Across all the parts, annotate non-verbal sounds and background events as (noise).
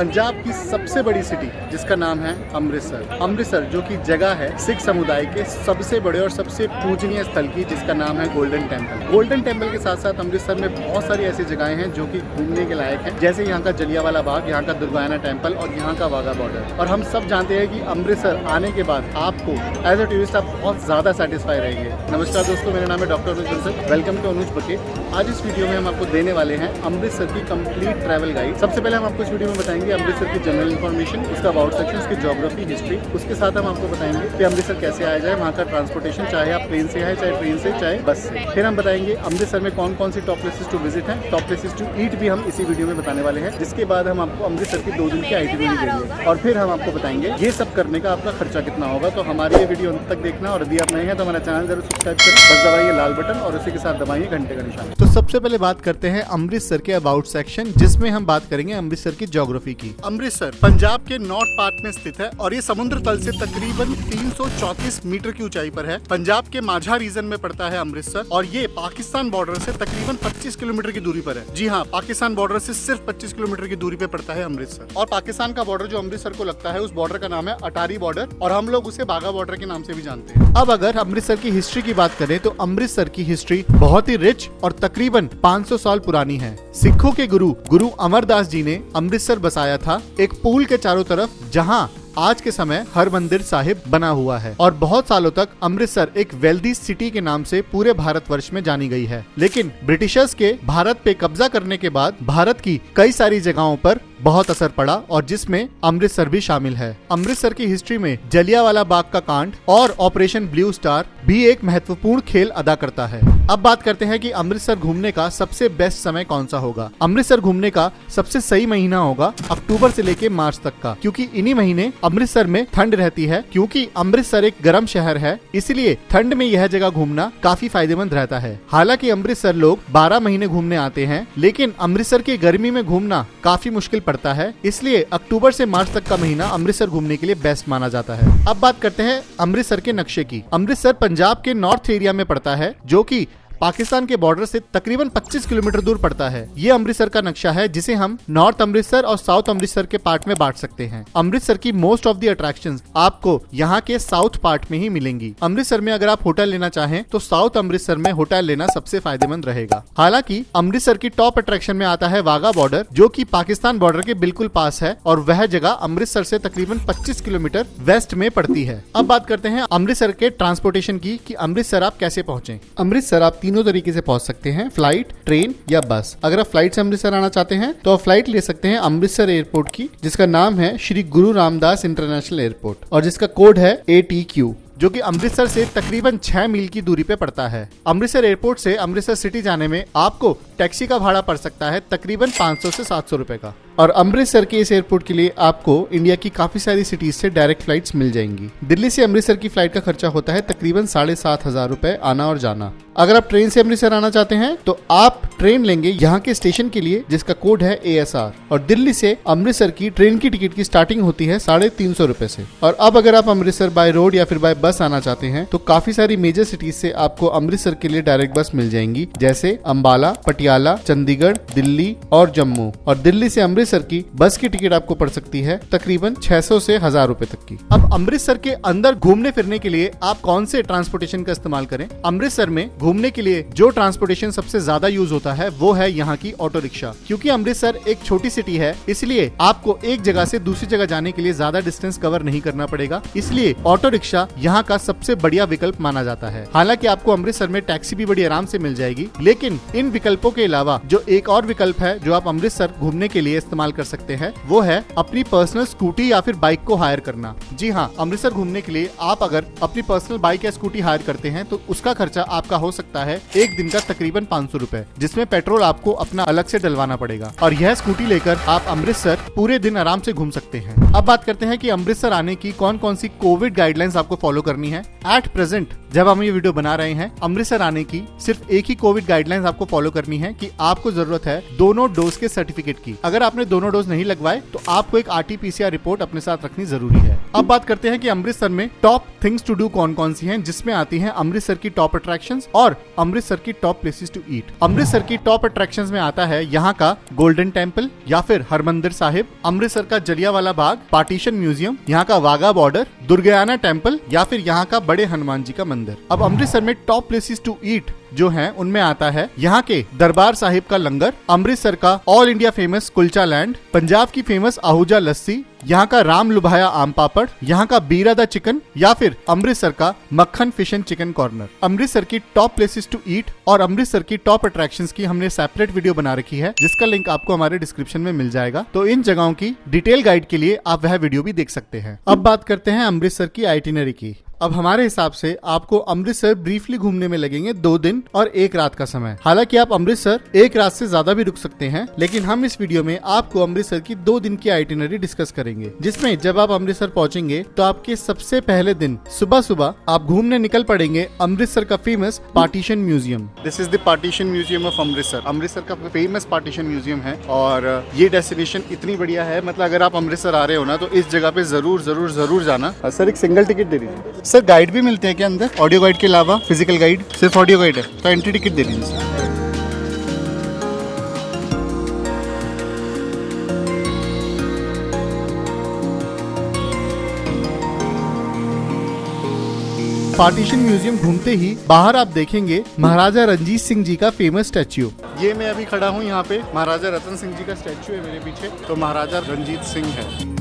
पंजाब की सबसे बड़ी सिटी जिसका नाम है अमृतसर। अमृतसर, जो कि जगह है सिख समुदाय के सबसे बड़े और सबसे पूजनीय स्थल की, जिसका नाम है गोल्डन टेंपल गोल्डन टेंपल के साथ साथ अमृतसर में बहुत सारी ऐसी जगहें हैं जो कि घूमने के लायक हैं, जैसे यहाँ का जलियावाला बाग, यहाँ का दुर्गाना टेंपल और यहाँ का वाघा बॉर्डर और हम सब जानते हैं कि अमृतसर आने के बाद आपको एज अ टूरिस्ट आप बहुत ज़्यादा सेटिस्फाई रहेंगे। नमस्कार दोस्तों, मेरा नाम है doctor Anuj welcome to Anuj बके आज इस वीडियो में हम आपको देने वाले हैं अमृतसर की कंप्लीट ट्रैवल गाइड सबसे पहले हम आपको इस वीडियो में बताएँगे अमृतसर की जनरल इन्फॉर्मेशन उसका अबाउट सेक्शन उसकी जोग्राफी हिस्ट्री उसके साथ हम आपको बताएँगे कि अमृतसर कैसे आया जाए, वहाँ का ट्रांसपोर्टेशन चाहे आप प्लेन से आए, चाहे ट्रेन से, चाहे बस से। फिर हम बताएँगे अमृतसर में कौन कौन सी टॉप प्लेसेस टू विज़िट हैं। टॉप प्लेसेस टू ईट भी हम इसी वीडियो में बताने वाले हैं, जिसके बाद हम आपको अमृतसर की दो दिन की आई देंगे। और फिर हम आपको बताएँगे ये सब करने का आपका खर्चा कितना होगा। तो हमारे ये वीडियो अंत तक देखना, और यदि आप नए हैं तो हमारा चैनल ज़रूर सब्सक्राइब करें। बस दबाइए लाल बटन और उसी के साथ दबाइए घंटे का निशान। तो सबसे पहले बात करते हैं अमृतसर के अबाउट सेक्शन जिसमें हम बात करेंगे अमृतसर की ज्योग्राफी की। अमृतसर, पंजाब के नॉर्थ पार्ट में स्थित है और ये समुद्र तल से तकरीबन 334 मीटर की ऊंचाई पर है। पंजाब के माझा रीजन में पड़ता है अमृतसर और ये पाकिस्तान बॉर्डर से तकरीबन 25 किलोमीटर की दूरी पर है। जी हाँ पाकिस्तान बॉर्डर से सिर्फ़ 25 किलोमीटर की दूरी पे पड़ता है अमृतसर। और पाकिस्तान का बॉर्डर जो अमृतसर को लगता है, उस बॉर्डर का नाम है अटारी बॉर्डर और हम लोग उसे बाघा बॉर्डर के नाम से भी जानते हैं। अब अगर अमृतसर की हिस्ट्री की बात करें तो अमृतसर की हिस्ट्री बहुत ही रिच और तकरीबन 500 साल पुरानी है। सिखों के गुरु गुरु अमरदास जी ने अमृतसर बसाया था एक पुल के चारों तरफ़, जहाँ आज के समय हर मंदिर साहिब बना हुआ है। और बहुत सालों तक अमृतसर एक वेल्दी सिटी के नाम से पूरे भारत वर्ष में जानी गई है। लेकिन ब्रिटिशर्स के भारत पे कब्जा करने के बाद भारत की कई सारी जगहों पर बहुत असर पड़ा और जिसमें अमृतसर भी शामिल है। अमृतसर की हिस्ट्री में जलियावाला बाग का कांड और ऑपरेशन ब्लू स्टार भी एक महत्वपूर्ण खेल अदा करता है। अब बात करते हैं कि अमृतसर घूमने का सबसे बेस्ट समय कौन सा होगा? अमृतसर घूमने का सबसे सही महीना होगा अक्टूबर से लेके मार्च तक का, क्योंकि इन्हीं महीने अमृतसर में ठंड रहती है, क्योंकि अमृतसर एक गर्म शहर है, इसलिए ठंड में यह जगह घूमना काफ़ी फ़ायदेमंद रहता है। हालाँकि अमृतसर लोग बारह महीने घूमने आते हैं, लेकिन अमृतसर की गर्मी में घूमना काफ़ी मुश्किल पड़ता है। इसलिए अक्टूबर से मार्च तक का महीना अमृतसर घूमने के लिए बेस्ट माना जाता है। अब बात करते हैं अमृतसर के नक्शे की। अमृतसर पंजाब के नॉर्थ एरिया में पड़ता है, जो की पाकिस्तान के बॉर्डर से तकरीबन 25 किलोमीटर दूर पड़ता है। ये अमृतसर का नक्शा है, जिसे हम नॉर्थ अमृतसर और साउथ अमृतसर के पार्ट में बांट सकते हैं। अमृतसर की मोस्ट ऑफ़ दी अट्रैक्शन आपको यहाँ के साउथ पार्ट में ही मिलेंगी। अमृतसर में अगर आप होटल लेना चाहें तो साउथ अमृतसर में होटल लेना सबसे फ़ायदेमंद रहेगा। हालाँकि, अमृतसर की टॉप अट्रैक्शन में आता है वाघा बॉर्डर जो की पाकिस्तान बॉर्डर के बिल्कुल पास है, और वह जगह अमृतसर से तकरीबन 25 किलोमीटर वेस्ट में पड़ती है। अब बात करते हैं अमृतसर के ट्रांसपोर्टेशन की अमृतसर आप कैसे पहुँचे। अमृतसर आप तरीके से पहुँच सकते हैं फ़्लाइट ट्रेन या बस अगर आप फ़्लाइट से अमृतसर आना चाहते हैं तो आप फ़्लाइट ले सकते हैं अमृतसर एयरपोर्ट की, जिसका नाम है श्री गुरु रामदास इंटरनेशनल एयरपोर्ट और जिसका कोड है ए टी क्यू जो कि अमृतसर से तकरीबन छह मील की दूरी पे पड़ता है। अमृतसर एयरपोर्ट से अमृतसर सिटी जाने में आपको टैक्सी का भाड़ा पड़ सकता है तकरीबन 500 से 700 रुपए का। और अमृतसर के इस एयरपोर्ट के लिए आपको इंडिया की काफ़ी सारी सिटीज़ से डायरेक्ट फ्लाइट्स मिल जाएँगी। दिल्ली से अमृतसर की फ़्लाइट का खर्चा होता है तकरीबन साढ़े सात हज़ार रूपए, आना और जाना। अगर आप ट्रेन से अमृतसर आना चाहते हैं तो आप ट्रेन लेंगे यहाँ के स्टेशन के लिए, जिसका कोड है एएसआर और दिल्ली से अमृतसर की ट्रेन की टिकट की स्टार्टिंग होती है साढ़े तीन सौ रूपए से। और अब अगर आप अमृतसर बाय रोड या फिर बाय बस आना चाहते हैं तो काफ़ी सारी मेजर सिटीज़ से आपको अमृतसर के लिए डायरेक्ट बस मिल जाएँगी, जैसे अम्बाला पटियाला, चंडीगढ़, दिल्ली और जम्मू। और दिल्ली से अमृतसर की बस की टिकट आपको पड़ सकती है तकरीबन 600 से हज़ार रूपए तक की। अब अमृतसर के अंदर घूमने फिरने के लिए आप कौन से ट्रांसपोर्टेशन का इस्तेमाल करें? अमृतसर में घूमने के लिए जो ट्रांसपोर्टेशन सबसे ज़्यादा यूज़ होता है, वो है यहाँ की ऑटो रिक्शा क्योंकि अमृतसर एक छोटी सिटी है, इसलिए आपको एक जगह से दूसरी जगह जाने के लिए ज़्यादा डिस्टेंस कवर नहीं करना पड़ेगा। इसलिए ऑटो रिक्शा यहाँ का सबसे बढ़िया विकल्प माना जाता है। हालाँकि आपको अमृतसर में टैक्सी भी बड़ी आराम से मिल जाएगी, लेकिन इन विकल्पों के अलावा जो एक और विकल्प है, जो आप अमृतसर घूमने के लिए इस्तेमाल कर सकते हैं, वो है अपनी पर्सनल स्कूटी या फिर बाइक को हायर करना। जी हाँ अमृतसर घूमने के लिए आप अगर अपनी पर्सनल बाइक या स्कूटी हायर करते हैं तो उसका खर्चा आपका हो सकता है एक दिन का तकरीबन पाँच सौ रूपए, जिसमें पेट्रोल आपको अपना अलग से डलवाना पड़ेगा। और यह स्कूटी लेकर आप अमृतसर पूरे दिन आराम से घूम सकते हैं। अब बात करते हैं कि अमृतसर आने की कौन कौन सी कोविड गाइडलाइंस आपको फॉलो करनी है। एट प्रेजेंट जब हम ये वीडियो बना रहे हैं, अमृतसर आने की सिर्फ़ एक ही कोविड गाइडलाइंस आपको फॉलो करनी है कि आपको ज़रूरत है दोनों डोज के सर्टिफिकेट की। अगर आपने दोनों डोज नहीं लगवाए तो आपको एक आरटीपीसीआर रिपोर्ट अपने साथ रखनी ज़रूरी है। अब बात करते हैं कि अमृतसर में टॉप थिंग्स टू डू कौन कौन सी हैं, जिसमें आती हैं अमृतसर की टॉप अट्रैक्शंस और अमृतसर की top places to eat Amritsar की टॉप अट्रैक्शंस में आता है यहाँ का गोल्डन टेंपल या फिर हरमंदिर साहिब, अमृतसर का जलियावाला बाग, पार्टीशन म्यूज़ियम, यहाँ का वाघा बॉर्डर दुर्गयाना टेंपल या फिर यहाँ का बड़े हनुमान जी का मंदिर। अब अमृतसर में टॉप प्लेसेस टू ईट जो है, उनमें आता है यहाँ के दरबार साहिब का लंगर, अमृतसर का all India famous kulcha land Punjab की फ़ेमस आहूजा लस्सी यहाँ का राम लुभाया आम पापड़, यहाँ का बीरादा चिकन या फिर अमृतसर का Makhan fish and chicken corner Amritsar की टॉप प्लेसेस टू ईट और अमृतसर की टॉप अट्रैक्शंस की हमने सेपरेट वीडियो बना रखी है, जिसका लिंक आपको हमारे डिस्क्रिप्शन में मिल जाएगा। तो इन जगहों की डिटेल गाइड के लिए आप वह वीडियो भी देख सकते हैं। अब बात करते हैं अमृतसर की आइटिनरी की। अब हमारे हिसाब से आपको अमृतसर ब्रीफली घूमने में लगेंगे दो दिन और एक रात का समय। हालाँकि आप अमृतसर एक रात से ज़्यादा भी रुक सकते हैं लेकिन हम इस वीडियो में आपको अमृतसर की दो दिन की आइटिनरी डिस्कस करेंगे जिसमें जब आप अमृतसर पहुँचेंगे तो आपके सबसे पहले दिन सुबह सुबह आप घूमने निकल पड़ेंगे अमृतसर का famous partition museum this is the partition museum of Amritsar Amritsar का फ़ेमस पार्टीशन म्यूज़ियम है और ये डेस्टिनेशन इतनी बढ़िया है मतलब अगर आप अमृतसर आ रहे हो ना तो इस जगह पे ज़रूर ज़रूर ज़रूर जाना। सर एक सिंगल टिकट दे दीजिए। सर गाइड भी मिलते हैं क्या अंदर? ऑडियो गाइड के अलावा फ़िज़िकल गाइड सिर्फ़ ऑडियो गाइड है तो एंट्री टिकट दे दीजिए पार्टीशन म्यूज़ियम घूमते ही बाहर आप देखेंगे महाराजा रंजीत सिंह जी का फ़ेमस स्टैच्यू ये मैं अभी खड़ा हूँ यहाँ पे। महाराजा रतन सिंह जी का स्टैच्यू है मेरे पीछे तो महाराजा रंजीत सिंह है।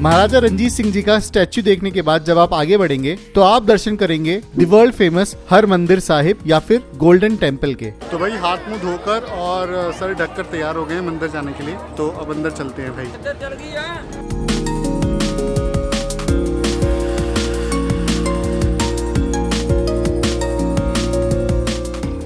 महाराजा रंजीत सिंह जी का स्टैच्यू देखने के बाद जब आप आगे बढ़ेंगे तो आप दर्शन करेंगे दी वर्ल्ड फ़ेमस हर मंदिर साहिब या फिर गोल्डन टेंपल के। तो भाई हाथ मुँह धोकर और सर ढककर तैयार हो गए मंदिर जाने के लिए। तो अब अंदर चलते हैं भाई।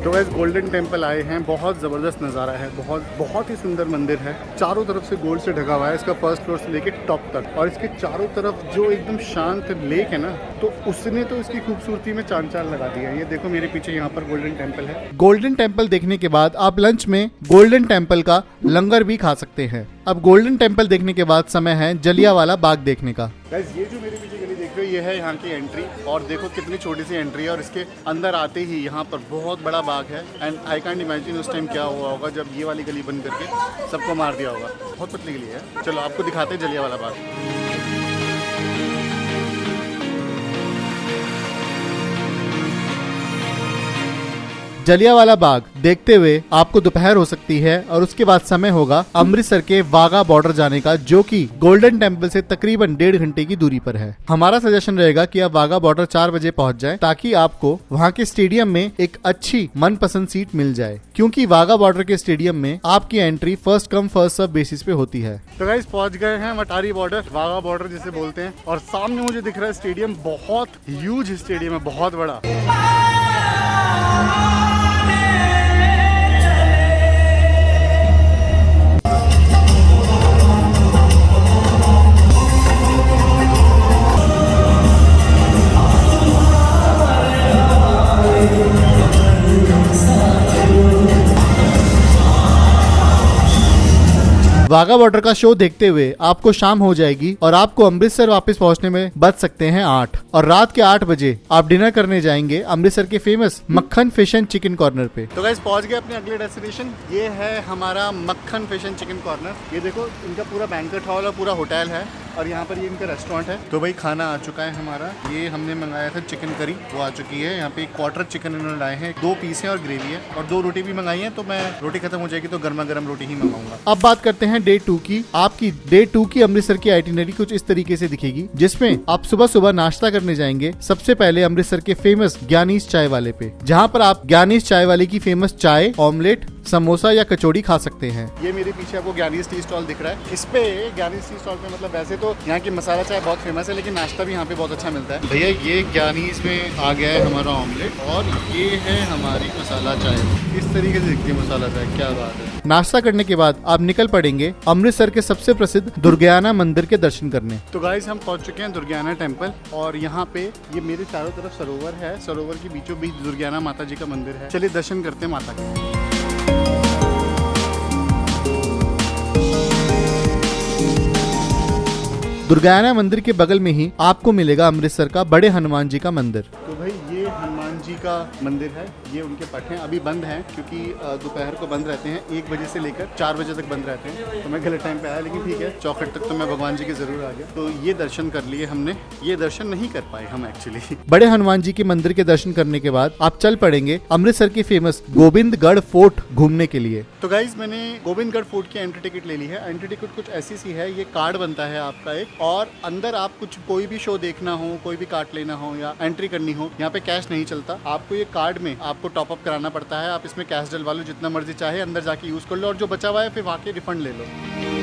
तो वैसे गोल्डन टेंपल आए हैं, बहुत ज़बरदस्त नज़ारा है, बहुत बहुत ही सुंदर मंदिर है। चारों तरफ़ से गोल्ड से ढका हुआ है, इसका फ़र्स्ट फ्लोर से लेके टॉप तक। और इसके चारों तरफ़ जो एकदम शांत लेक है ना तो उसने तो इसकी खूबसूरती में चाँद चाँद लगा दिया ये देखो मेरे पीछे यहाँ पर गोल्डन टेंपल है। गोल्डन टेंपल देखने के बाद आप लंच में गोल्डन टेंपल का लंगर भी खा सकते हैं। अब गोल्डन टेंपल देखने के बाद समय है जलिया वाला बाग देखने का। ये जो मेरे पीछे देख, ये है यहाँ की एंट्री और देखो कितनी छोटी सी एंट्री है और इसके अंदर आते ही यहाँ पर बहुत बड़ा बाग है। एंड आई कैंट इमेजिन उस टाइम क्या हुआ होगा जब ये वाली गली बंद करके सबको मार दिया होगा। बहुत पतली गली है। चलो, आपको दिखाते हैं जलिया वाला बाग। जलियावाला बाग देखते हुए आपको दोपहर हो सकती है और उसके बाद समय होगा अमृतसर के वाघा बॉर्डर जाने का, जो कि गोल्डन टेंपल से तकरीबन डेढ़ घंटे की दूरी पर है। हमारा सजेशन रहेगा कि आप वाघा बॉर्डर चार बजे पहुँच जाएँ, ताकि आपको वहाँ के स्टेडियम में एक अच्छी मनपसंद सीट मिल जाए, क्योंकि वाघा बॉर्डर के स्टेडियम में आपकी entry first come first serve basis पे होती है। तो गाइस पहुँच गए हैं मटारी बॉर्डर वाघा बॉर्डर जिसे बोलते हैं, और सामने मुझे दिख रहा है स्टेडियम बहुत ह्यूज स्टेडियम है, बहुत बड़ा। you. वाघा बॉर्डर का शो देखते हुए आपको शाम हो जाएगी और आपको अमृतसर वापस पहुँचने में बच सकते हैं आठ और रात के आठ बजे आप डिनर करने जाएँगे अमृतसर के फ़ेमस मक्खन फ़िश एंड चिकन कॉर्नर पे तो गाइस पहुँच गए अपने अगले डेस्टिनेशन ये है हमारा मक्खन फ़िश एंड चिकन कॉर्नर ये देखो इनका पूरा बैंकेट हॉल और पूरा होटल है और यहाँ पर ये इनका रेस्टोरेंट है। तो भाई खाना आ चुका है हमारा। ये हमने मंगाया था चिकन करी वो आ चुकी है। यहाँ पे एक क्वार्टर चिकन इन्होंने लाए हैं। दो पीस है और ग्रेवी है। और दो रोटी भी मंगाई है तो मैं रोटी खत्म हो जाएगी तो गर्मा गर्म रोटी ही मंगाऊँगा। अब बात करते हैं डे टू की, आपकी डे टू की अमृतसर की आइटिनरी कुछ इस तरीके से दिखेगी, जिसमें आप सुबह सुबह नाश्ता करने जाएँगे, सबसे पहले अमृतसर के फ़ेमस ज्ञानीश चाय वाले पे, जहाँ पर आप ज्ञानीश चाय वाले की फ़ेमस चाय ऑमलेट समोसा या कचौड़ी खा सकते हैं। ये मेरे पीछे आपको ज्ञानी टी स्टॉल दिख रहा है। इस पे ज्ञानी टी स्टॉल पे मतलब वैसे तो यहाँ की मसाला चाय बहुत फ़ेमस है लेकिन नाश्ता भी यहाँ पे बहुत अच्छा मिलता है। भैया ये ज्ञानी में आ गया है हमारा ऑमलेट और ये है हमारी मसाला चाय। इस तरीके से दिखती है मसाला चाय क्या बात है। नाश्ता करने के बाद आप निकल पड़ेंगे अमृतसर के सबसे प्रसिद्ध दुर्गयाना मंदिर के दर्शन करने। तो गाइज़ हम पहुँच चुके हैं दुर्गयाना टेंपल और यहाँ पे ये मेरे चारों तरफ़ सरोवर है। सरोवर के बीचों बीच दुर्गयाना माता जी का मंदिर है। चलिए दर्शन करते हैं माता के। दुर्गायाना मंदिर के बगल में ही आपको मिलेगा अमृतसर का बड़े हनुमान जी का मंदिर। तो भाई का मंदिर है ये उनके पट हैं अभी बंद हैं क्योंकि दोपहर को बंद रहते हैं एक बजे से लेकर चार बजे तक बंद रहते हैं। तो मैं गलत टाइम पे आया लेकिन ठीक है चौखट तक तो मैं भगवान जी के ज़रूर आ गया तो ये दर्शन कर लिए हमने ये दर्शन नहीं कर पाए हम एक्चुअली (laughs) बड़े हनुमान जी के मंदिर के दर्शन करने के बाद आप चल पड़ेंगे अमृतसर की फ़ेमस गोविंदगढ़ फोर्ट घूमने के लिए। तो गाइज़ मैंने गोविंदगढ़ फोर्ट की एंट्री टिकट ले ली है। एंट्री टिकट कुछ ऐसी सी है ये कार्ड बनता है आपका एक और अंदर आप कुछ कोई भी शो देखना हो कोई भी कार्ड लेना हो या एंट्री करनी हो यहाँ पे कैश नहीं चलता। आपको ये कार्ड में आपको टॉपअप कराना पड़ता है। आप इसमें कैश डलवा लो जितना मर्ज़ी चाहे, अंदर जाके यूज़ कर लो और जो बचा हुआ है, फिर वहाँ के रिफंड ले लो।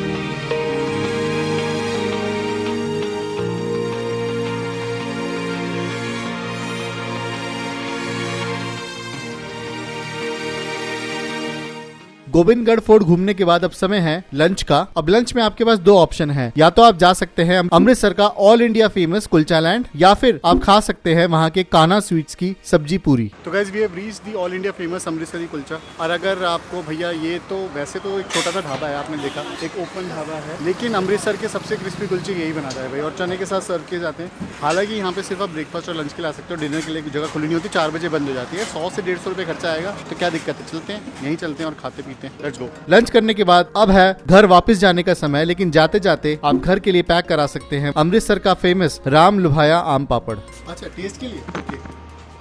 गोविंदगढ़ फोर्ट घूमने के बाद अब समय है लंच का। अब लंच में आपके पास दो ऑप्शन है। या तो आप जा सकते हैं अमृतसर का all India famous kulcha land या फिर आप खा सकते हैं वहाँ के काना स्वीट्स की सब्ज़ी पूरी। तो guess we have reach the all India famous Amritsari kulcha और अगर आपको भैया ये तो वैसे तो एक छोटा सा ढाबा है, आपने देखा, एक ओपन ढाबा है। लेकिन अमृतसर के सबसे क्रिस्पी कुलचे यही बनाता है भाई। और चने के साथ सर्व किए जाते हैं। हालाँकि यहाँ पे सिर्फ़ आप ब्रेकफास्ट और लंच के ला सकते हो। डिनर के लिए जगह खुली नहीं होती, चार बजे बंद हो जाती है। सौ से डेढ़ सौ रुपये खर्चा आएगा। तो क्या दिक्कत है? चलते हैं, यहीं चलते हैं और खाते पीते हैं। लेट्स गो लंच करने के बाद अब है घर वापस जाने का समय लेकिन जाते जाते आप घर के लिए पैक करा सकते हैं अमृतसर का फ़ेमस राम लुभाया आम पापड़। अच्छा टेस्ट के लिए?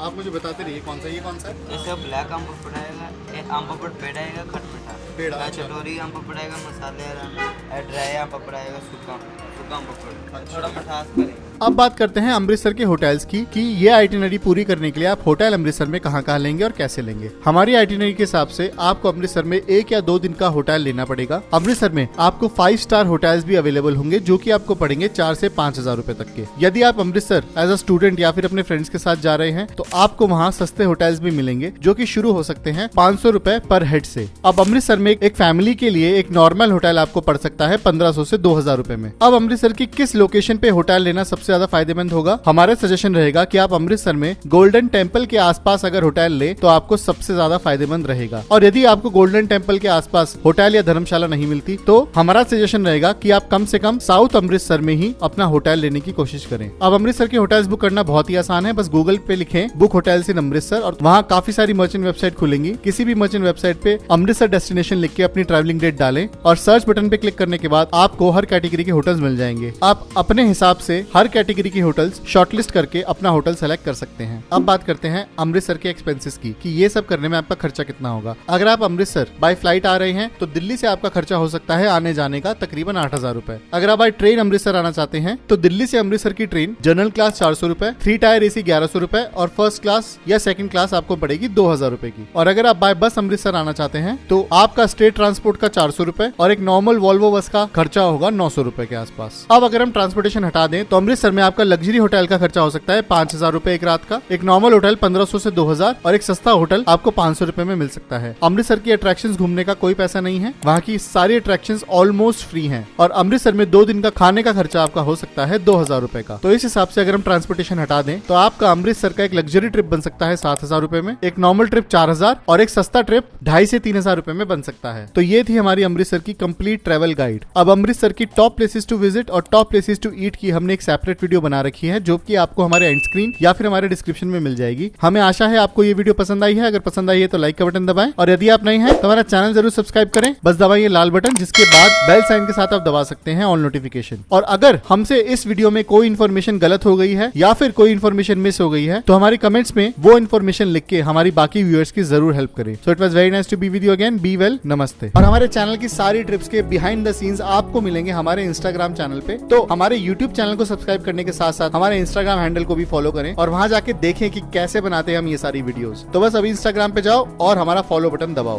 आप मुझे बताते रहिए कौन सा ये कौन सा है? ब्लैक आम पापड़ आएगा आम पापड़ पेड़ा आएगा खट मिठा। पेड़ा अच्छा। चटोरी आम पापड़ आएगा मसाले ड्राई आम पापड़ आएगा सूखा सूखा आम पापड़। अच्छा। थोड़ा मिठास करेगा अब बात करते हैं अमृतसर के होटल्स की, कि ये आइटिनरी पूरी करने के लिए आप होटल अमृतसर में कहाँ कहाँ लेंगे और कैसे लेंगे? हमारी आइटिनरी के हिसाब से आपको अमृतसर में एक या दो दिन का होटल लेना पड़ेगा। अमृतसर में आपको फाइव स्टार होटल्स भी अवेलेबल होंगे, जो की आपको पड़ेंगे चार से पाँच हज़ार रूपए तक के। यदि आप अमृतसर एज अ स्टूडेंट या फिर अपने फ्रेंड्स के साथ जा रहे हैं तो आपको वहाँ सस्ते होटल्स भी मिलेंगे, जो की शुरू हो सकते हैं पाँच सौ पर हेड से। अब अमृतसर में एक फैमिली के लिए एक नॉर्मल होटल आपको पड़ सकता है पंद्रह सौ से दो हज़ार में। अब अमृतसर की किस लोकेशन पे होटल लेना सबसे ज़्यादा फ़ायदेमंद होगा। हमारा सजेशन रहेगा कि आप अमृतसर में गोल्डन टेंपल के आसपास अगर होटल ले तो आपको सबसे ज़्यादा फ़ायदेमंद रहेगा। और यदि आपको गोल्डन टेंपल के आसपास होटल या धर्मशाला नहीं मिलती तो हमारा सजेशन रहेगा कि आप कम से कम साउथ अमृतसर में ही अपना होटल लेने की कोशिश करें। अब अमृतसर के होटल्स बुक करना बहुत ही आसान है। बस गूगल पे लिखें बुक होटल इन अमृतसर और वहाँ काफ़ी सारी मर्चेंट वेबसाइट खुलेंगी। किसी भी मर्चेंट वेबसाइट पे अमृतसर डेस्टिनेशन लिख के अपनी ट्रैवलिंग डेट डालें, और सर्च बटन पे क्लिक करने के बाद आपको हर कैटेगरी के होटल्स मिल जाएँगे। आप अपने हिसाब से हर कैटेगरी के होटल्स शॉर्टलिस्ट करके अपना होटल सेलेक्ट कर सकते हैं। अब बात करते हैं अमृतसर के एक्सपेंसेस की, कि ये सब करने में आपका खर्चा कितना होगा। अगर आप अमृतसर बाय फ़्लाइट आ रहे हैं तो दिल्ली से आपका खर्चा हो सकता है आने जाने का तकरीबन आठ हज़ार रूपए। अगर आप बाय ट्रेन अमृतसर आना चाहते हैं तो दिल्ली से अमृतसर की ट्रेन जनरल क्लास चार सौ रूपए थ्री टायर एसी ग्यारह सौ रूपए और फ़र्स्ट क्लास या सेकंड क्लास आपको पड़ेगी दो हज़ार रूपए की। और अगर आप बाय बस अमृतसर आना चाहते हैं तो आपका स्टेट ट्रांसपोर्ट का चार सौ रूपए और एक नॉर्मल वॉल्वो बस का खर्चा होगा नौ सौ रूपए के आसपास। अब अगर हम ट्रांसपोर्टेशन हटा दें तो अमृतसर में आपका लग्जरी होटल का खर्चा हो सकता है पाँच हज़ार रूपए एक रात का। एक नॉर्मल होटल पंद्रह सौ से दो हज़ार और एक सस्ता होटल आपको पाँच सौ रूपए में मिल सकता है। अमृतसर की अट्रैक्शन घूमने का कोई पैसा नहीं है। वहाँ की सारी अट्रैक्शन ऑलमोस्ट फ्री है और अमृतसर में दो दिन का खाने का खर्चा आपका हो सकता है दो हज़ार रूपए का। तो इस हिसाब से अगर हम ट्रांसपोर्टेशन हटा दें तो आपका अमृतसर का एक लग्जरी ट्रिप बन सकता है सात हज़ार रूपए में। एक नॉर्मल ट्रिप चार हज़ार और एक सस्ता ट्रिप ढाई से तीन हज़ार रूपए में बन सकता है। तो ये थी हमारी अमृतसर की कंप्लीट ट्रेवल गाइड अब अमृतसर की टॉप प्लेसेस टू विज़िट और टॉप प्लेसेस टू ईट की हमने एक सेपरेट वीडियो बना रखी है, जो की आपको हमारे एंड स्क्रीन या फिर हमारे डिस्क्रिप्शन में मिल जाएगी। हमें आशा है आपको ये वीडियो पसंद आई है। अगर पसंद आई है तो लाइक का बटन दबाएँ। और यदि आप नहीं है तो हमारा चैनल ज़रूर सब्सक्राइब करें। बस दबाइए लाल बटन जिसके बाद बेल साइन के साथ आप दबा सकते हैं ऑन नोटिफिकेशन और अगर हमसे इस वीडियो में कोई इन्फॉर्मेशन गलत हो गई है, या फिर कोई इन्फॉर्मेशन मिस हो गई है तो हमारे कमेंट्स में वो इन्फॉर्मेशन लिख के हमारी बाकी व्यूअर्स की ज़रूर हेल्प करें। So it was very nice to be with you again be well नमस्ते और हमारे चैनल की सारी ट्रिप्स के बिहाइंड द सीन्स आपको मिलेंगे हमारे इंस्टाग्राम चैनल पे। तो हमारे यूट्यूब चैनल को सब्सक्राइब करने के साथ साथ हमारे इंस्टाग्राम हैंडल को भी फॉलो करें और वहाँ जाके देखें कि कैसे बनाते हैं हम ये सारी वीडियोस तो बस अभी इंस्टाग्राम पे जाओ और हमारा फॉलो बटन दबाओ।